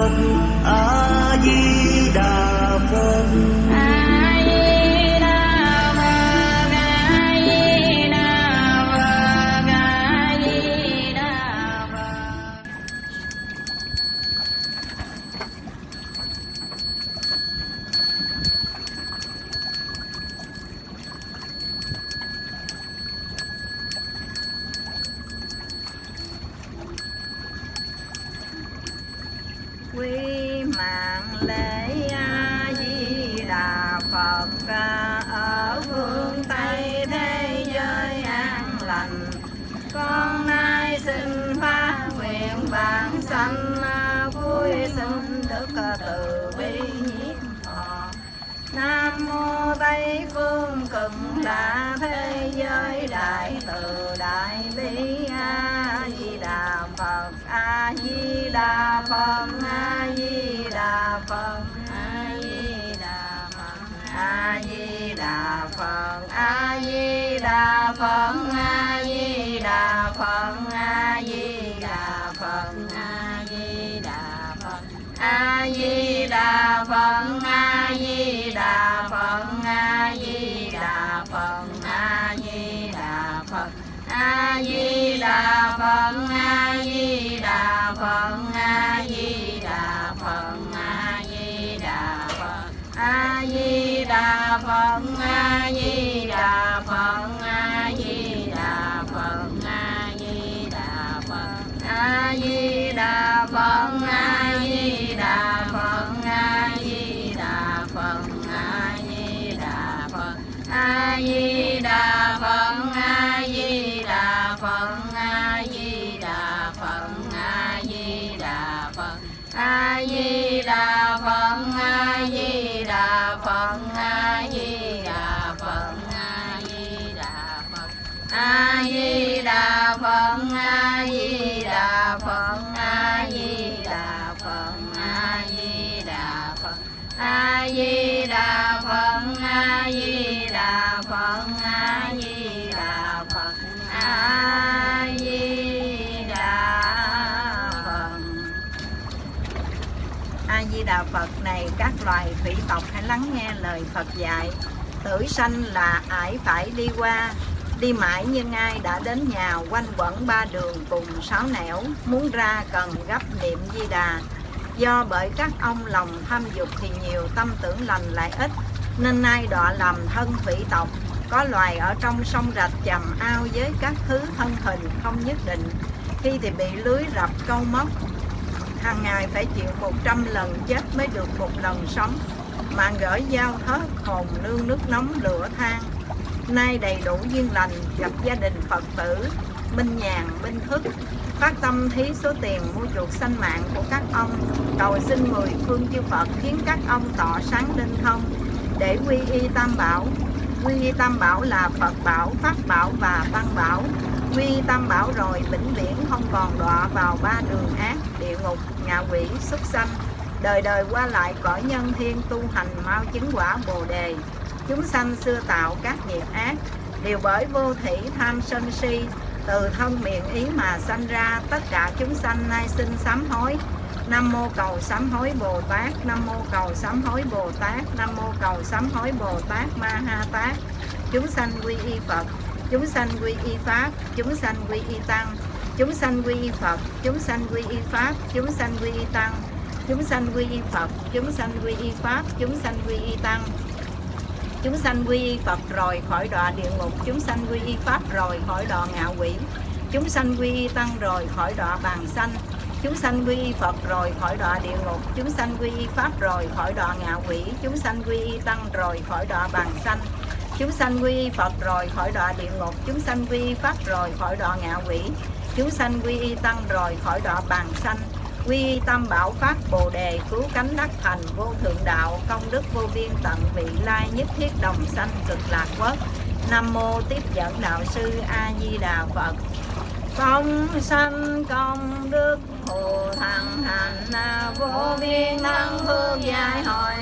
phật a di đà phật. Wait. A Di Đà Phật A Di các loài thủy tộc hãy lắng nghe lời Phật dạy. Tử sanh là ải phải đi qua, đi mãi nhưng ai đã đến nhà quanh quẩn ba đường cùng sáu nẻo, muốn ra cần gấp niệm Di Đà. Do bởi các ông lòng tham dục thì nhiều, tâm tưởng lành lại ít, nên nay đọa làm thân thủy tộc. Có loài ở trong sông rạch chầm ao với các thứ thân hình không nhất định, khi thì bị lưới rập câu móc, hàng ngày phải chịu 100 lần chết mới được một lần sống, mà gửi giao hết hồn nương nước nóng lửa than. Nay đầy đủ duyên lành, gặp gia đình phật tử, minh nhàn, minh thức, phát tâm thí số tiền mua chuộc sanh mạng của các ông, cầu xin mười phương chư phật khiến các ông tỏ sáng linh thông, để quy y tam bảo. Quy y tam bảo là phật bảo, pháp bảo và tăng bảo quy tâm tam bảo rồi vĩnh viễn không còn đọa vào ba đường ác địa ngục ngạ quỷ súc sanh. Đời đời qua lại cõi nhân thiên tu hành mau chứng quả bồ đề. Chúng sanh xưa tạo các nghiệp ác đều bởi vô thủy tham sân si. Từ thân miệng ý mà sanh ra tất cả chúng sanh nay xin sám hối. Nam mô cầu sám hối Bồ Tát, Nam mô cầu sám hối Bồ Tát, Nam mô cầu sám hối Bồ Tát Ma Ha Tát. Chúng sanh quy y Phật, chúng sanh quy y Pháp, chúng sanh quy y Tăng, chúng sanh quy y Phật, chúng sanh quy y Pháp, chúng sanh quy y Tăng, chúng sanh quy y Phật, chúng sanh quy y Pháp, chúng sanh quy y Tăng. Chúng sanh quy y Phật rồi khỏi đọa địa ngục, chúng sanh quy y Pháp rồi khỏi đọa ngạ quỷ, chúng sanh quy y Tăng rồi khỏi đọa bàn sanh, chúng sanh quy y Phật rồi khỏi đọa địa ngục, chúng sanh quy y Pháp rồi khỏi đọa ngạ quỷ, chúng sanh quy y Tăng rồi khỏi đọa bàn sanh, chúng sanh quy Phật rồi khỏi đọa địa ngục, chúng sanh quy Pháp rồi khỏi đọa ngạ quỷ, chúng sanh quy y Tăng rồi khỏi đọa bàn sanh, quy y bảo pháp bồ đề cứu cánh đắc thành vô thượng đạo công đức vô biên tận vị lai nhất thiết đồng sanh cực lạc quốc. Nam mô tiếp dẫn đạo sư a di đà phật. Công sanh công đức hồ thằng hành vô biên năng hương dài hồi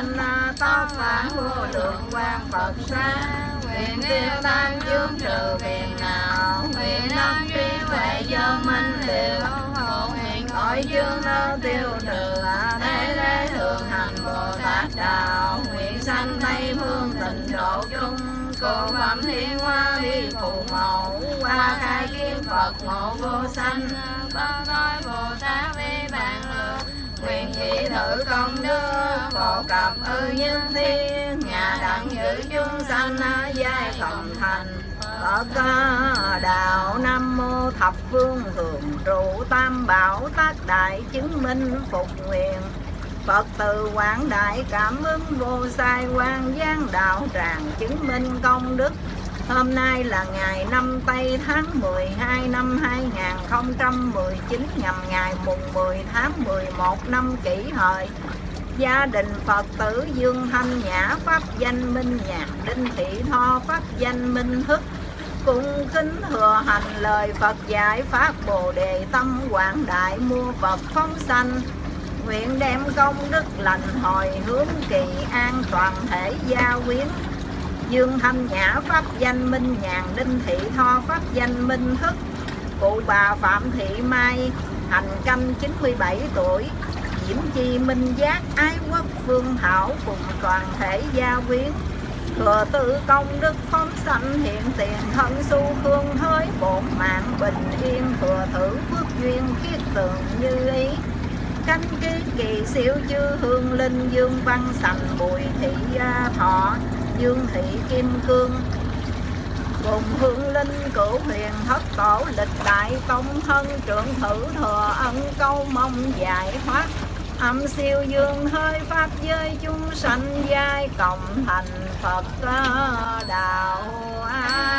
sanh tóc phản vô lượng quang phật sáng nguyện tiêu tan chướng trừ phiền não nguyện năng trí huệ do minh liệu. Hộ nguyện cõi dương nó tiêu trừ thế thế thường hành bồ tát đạo. Nguyện sanh tây phương tịnh độ chung. Cô phẩm thiên hoa đi phù mẫu qua khai kiến phật ngộ vô sanh. Cập ư nhân thiên Nhà đặng giữ chúng sanh Giai cộng thành. Phật đạo Nam Mô Thập Phương Thường trụ Tam Bảo Tác Đại chứng minh phục nguyện. Phật từ quảng đại cảm ứng vô sai quan giang đạo tràng chứng minh công đức. Hôm nay là ngày năm Tây tháng 12 năm 2019 nhằm ngày mùng 10 tháng 11 năm kỷ hợi. Gia đình Phật tử Dương Thanh Nhã, Pháp danh Minh Nhạc, Đinh Thị Tho, Pháp danh Minh Thức Cung kính thừa hành lời Phật dạy Pháp Bồ Đề Tâm Quảng Đại mua Phật phóng sanh. Nguyện đem công đức lành hồi hướng kỳ an toàn thể gia quyến. Dương Thanh Nhã, Pháp danh Minh Nhàn Đinh Thị Tho, Pháp danh Minh Thức Cụ bà Phạm Thị Mai, Hành canh 97 tuổi Diễm Chi, Minh Giác, Ái Quốc, Phương Thảo Cùng toàn thể gia quyến. Thừa tự công đức phóng sanh hiện tiền thân su khương hới, bổn mạng bình yên thừa thử phước duyên khiết tường như ý. Cánh ký kỳ siêu chư hương linh, dương văn sành, bùi thị thọ, dương thị kim cương. Cùng hương linh, cửu huyền thất tổ, lịch đại công thân, trưởng thử thừa ân, câu mong giải thoát âm siêu dương hơi pháp giới chúng sanh giai cộng thành phật đạo a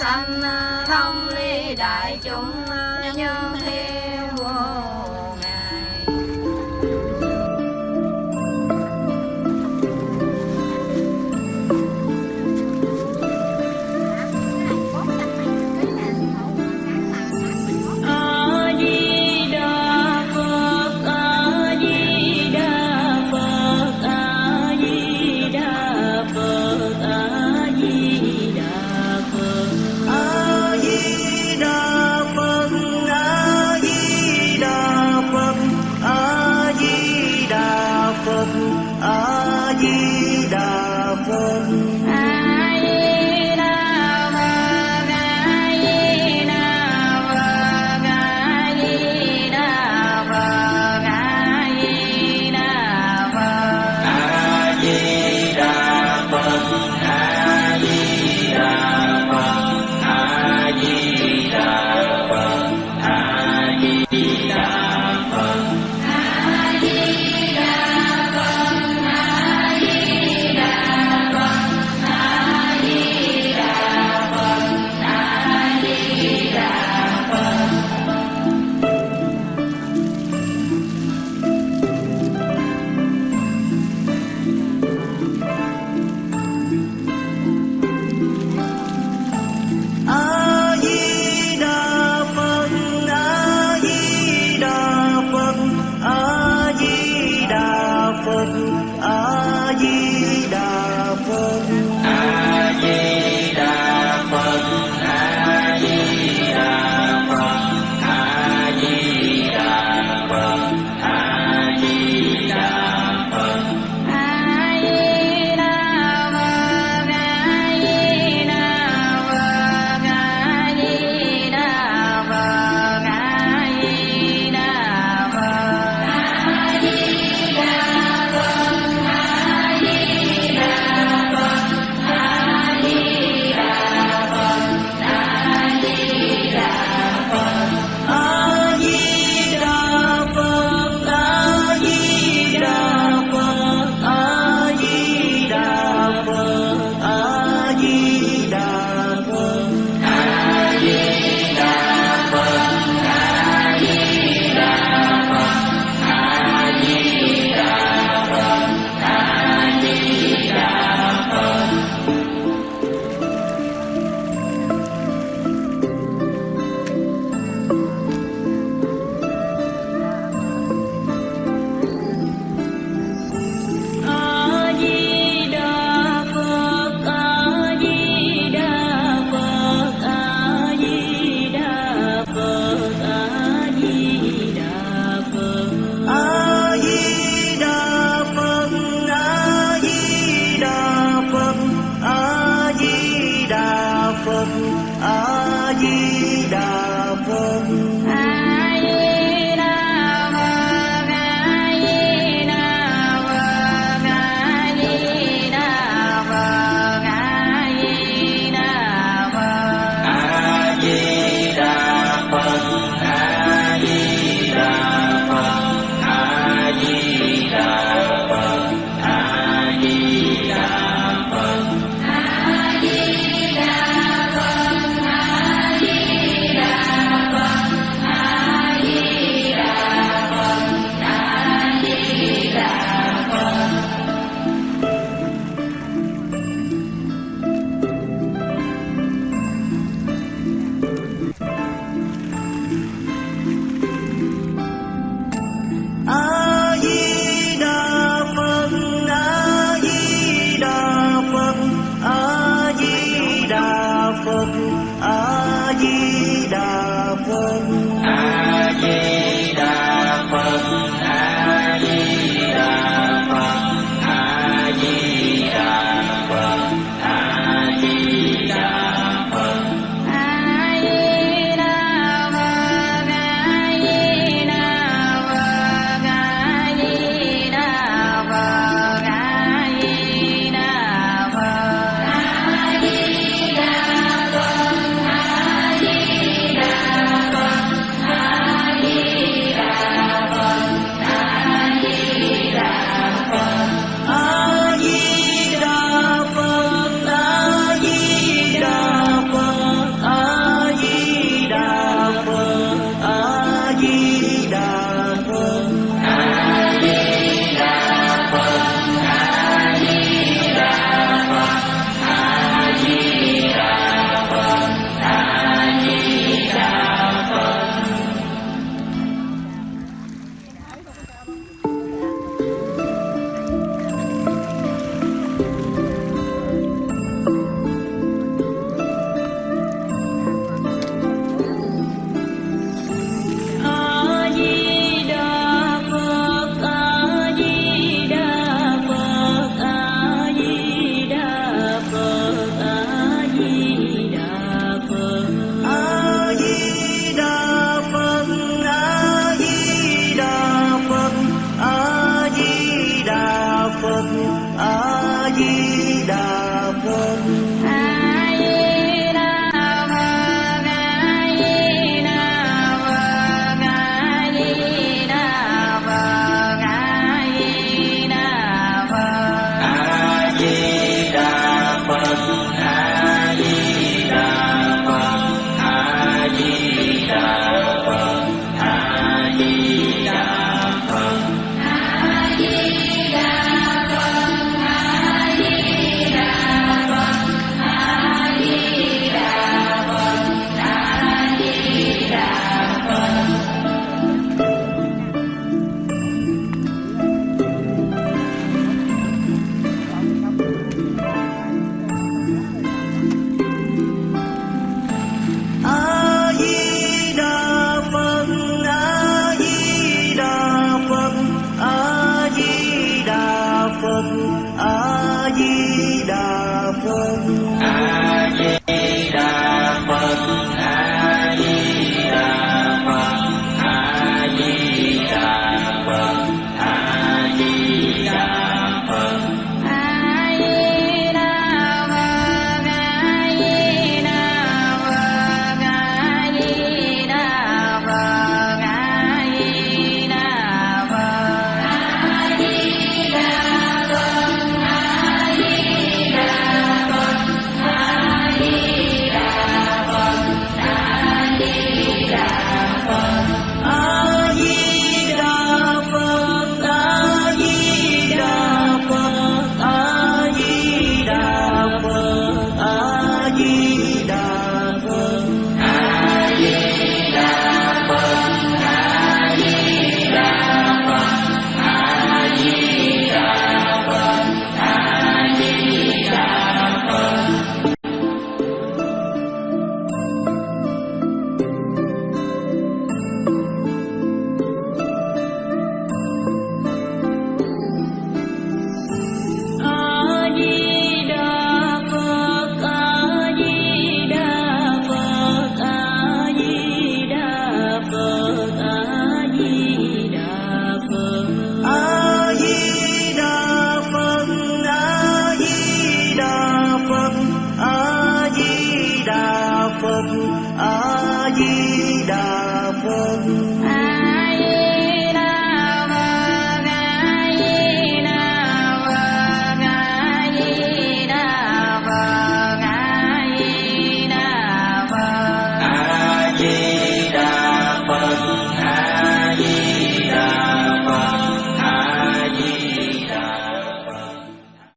sanh à, thông